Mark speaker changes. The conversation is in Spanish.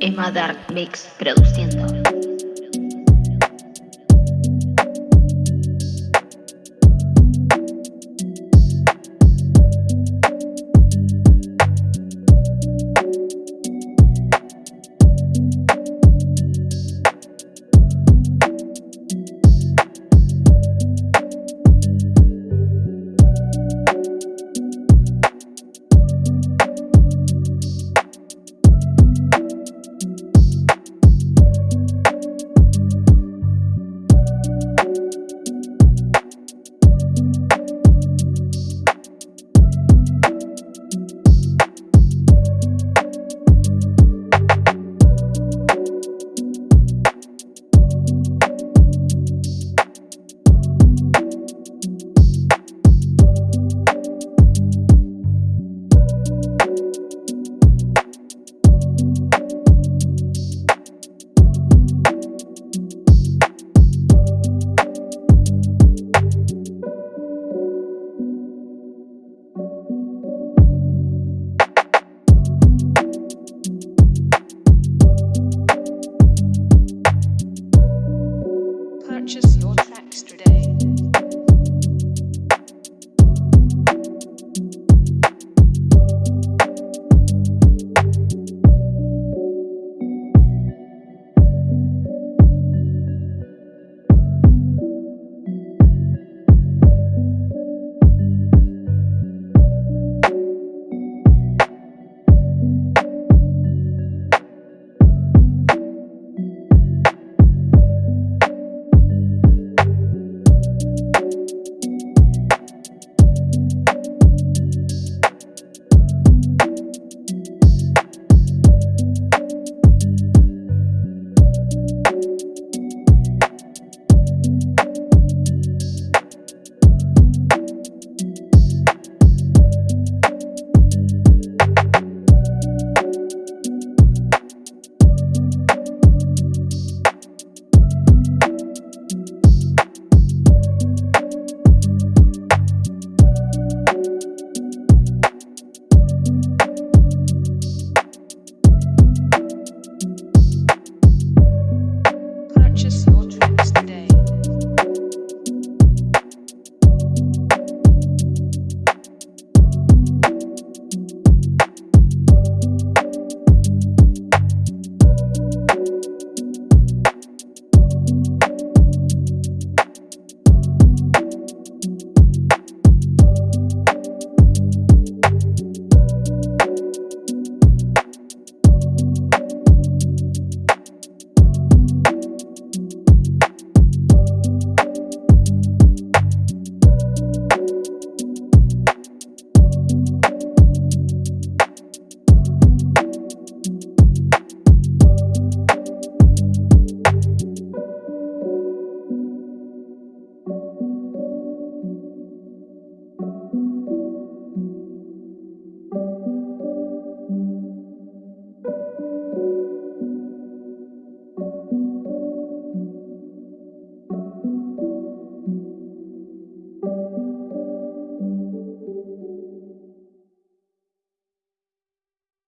Speaker 1: Emma Dark Mix produciendo. purchase your tracks today.